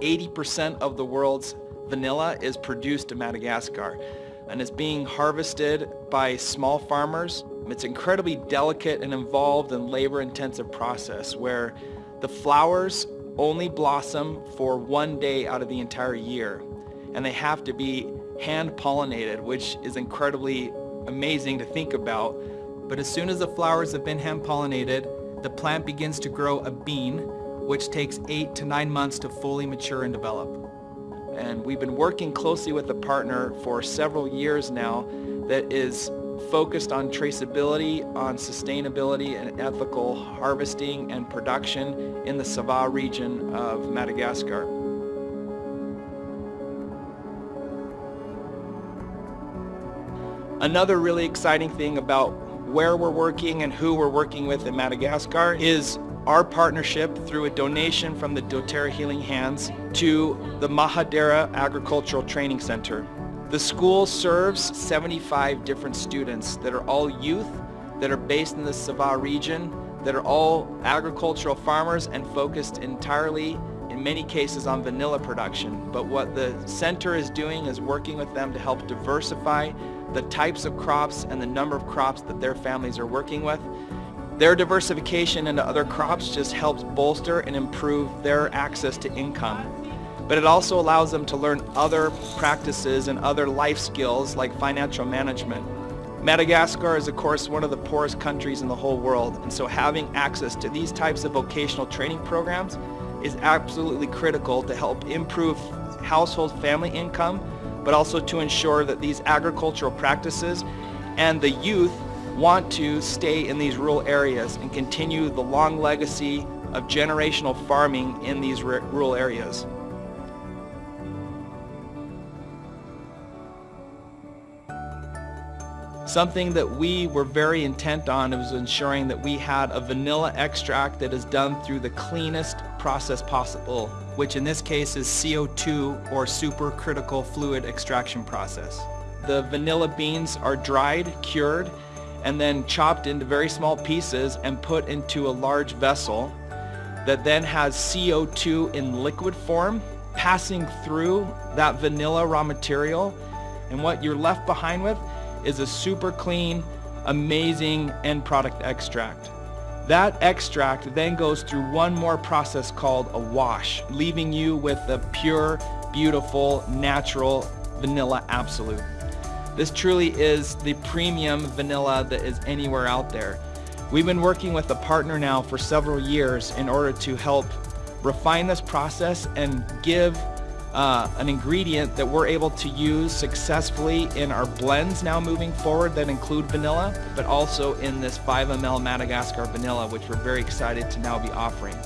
80% of the world's vanilla is produced in Madagascar and is being harvested by small farmers. It's incredibly delicate and involved and labor-intensive process where the flowers only blossom for one day out of the entire year and they have to be hand pollinated which is incredibly amazing to think about but as soon as the flowers have been hand pollinated the plant begins to grow a bean which takes eight to nine months to fully mature and develop and we've been working closely with a partner for several years now that is focused on traceability, on sustainability and ethical harvesting and production in the Sava region of Madagascar. Another really exciting thing about where we're working and who we're working with in Madagascar is our partnership through a donation from the doTERRA Healing Hands to the Mahadera Agricultural Training Center. The school serves 75 different students that are all youth, that are based in the Sava region, that are all agricultural farmers and focused entirely many cases on vanilla production. But what the center is doing is working with them to help diversify the types of crops and the number of crops that their families are working with their diversification into other crops just helps bolster and improve their access to income. But it also allows them to learn other practices and other life skills like financial management. Madagascar is of course one of the poorest countries in the whole world and so having access to these types of vocational training programs is absolutely critical to help improve household family income but also to ensure that these agricultural practices and the youth want to stay in these rural areas and continue the long legacy of generational farming in these rural areas. Something that we were very intent on was ensuring that we had a vanilla extract that is done through the cleanest process possible, which in this case is CO2 or supercritical fluid extraction process. The vanilla beans are dried, cured, and then chopped into very small pieces and put into a large vessel that then has CO2 in liquid form passing through that vanilla raw material and what you're left behind with is a super clean, amazing end product extract. That extract then goes through one more process called a wash, leaving you with a pure, beautiful, natural vanilla absolute. This truly is the premium vanilla that is anywhere out there. We've been working with a partner now for several years in order to help refine this process and give uh, an ingredient that we're able to use successfully in our blends now moving forward that include vanilla, but also in this 5 ml Madagascar vanilla, which we're very excited to now be offering.